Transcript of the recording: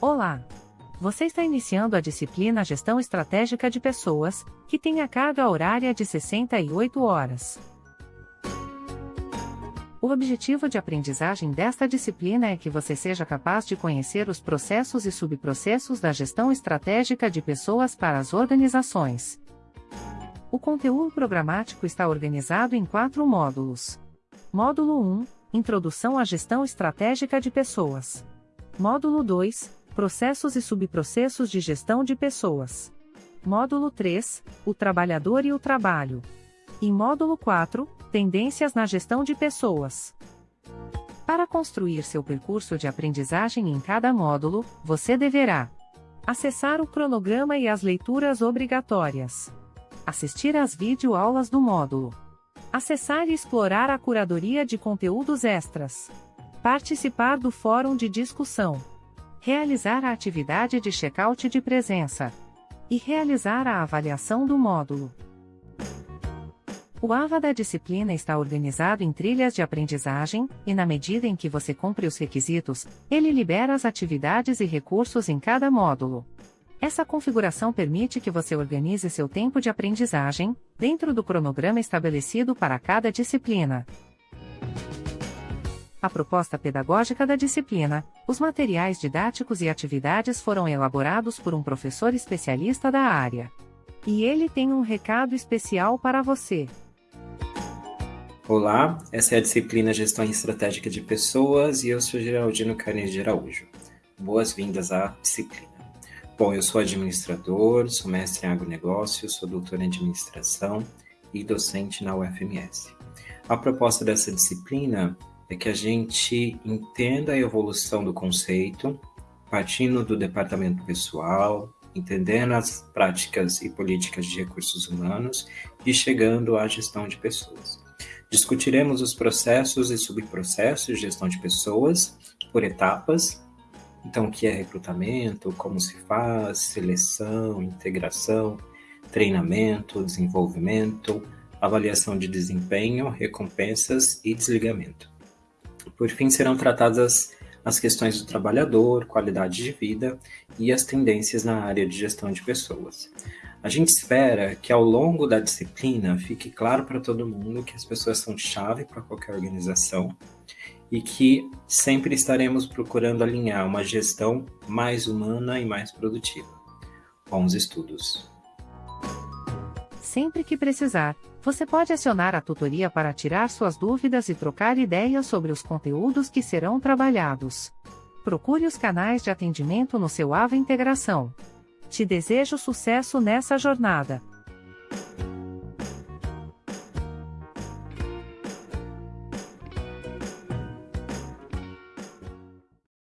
Olá! Você está iniciando a disciplina Gestão Estratégica de Pessoas, que tem a carga horária de 68 horas. O objetivo de aprendizagem desta disciplina é que você seja capaz de conhecer os processos e subprocessos da gestão estratégica de pessoas para as organizações. O conteúdo programático está organizado em quatro módulos. Módulo 1 Introdução à Gestão Estratégica de Pessoas. Módulo 2 Processos e subprocessos de gestão de pessoas. Módulo 3 O trabalhador e o trabalho. E módulo 4 Tendências na gestão de pessoas. Para construir seu percurso de aprendizagem em cada módulo, você deverá acessar o cronograma e as leituras obrigatórias, assistir às videoaulas do módulo, acessar e explorar a curadoria de conteúdos extras, participar do fórum de discussão realizar a atividade de check-out de presença e realizar a avaliação do módulo. O AVA da disciplina está organizado em trilhas de aprendizagem, e na medida em que você cumpre os requisitos, ele libera as atividades e recursos em cada módulo. Essa configuração permite que você organize seu tempo de aprendizagem, dentro do cronograma estabelecido para cada disciplina a proposta pedagógica da disciplina, os materiais didáticos e atividades foram elaborados por um professor especialista da área. E ele tem um recado especial para você. Olá, essa é a disciplina Gestão Estratégica de Pessoas e eu sou Geraldino Carneiro de Araújo. Boas-vindas à disciplina. Bom, eu sou administrador, sou mestre em agronegócio, sou doutor em administração e docente na UFMS. A proposta dessa disciplina é que a gente entenda a evolução do conceito, partindo do departamento pessoal, entendendo as práticas e políticas de recursos humanos e chegando à gestão de pessoas. Discutiremos os processos e subprocessos de gestão de pessoas por etapas. Então, o que é recrutamento, como se faz, seleção, integração, treinamento, desenvolvimento, avaliação de desempenho, recompensas e desligamento. Por fim, serão tratadas as questões do trabalhador, qualidade de vida e as tendências na área de gestão de pessoas. A gente espera que ao longo da disciplina fique claro para todo mundo que as pessoas são chave para qualquer organização e que sempre estaremos procurando alinhar uma gestão mais humana e mais produtiva. Bons estudos! Sempre que precisar, você pode acionar a tutoria para tirar suas dúvidas e trocar ideias sobre os conteúdos que serão trabalhados. Procure os canais de atendimento no seu AVA Integração. Te desejo sucesso nessa jornada.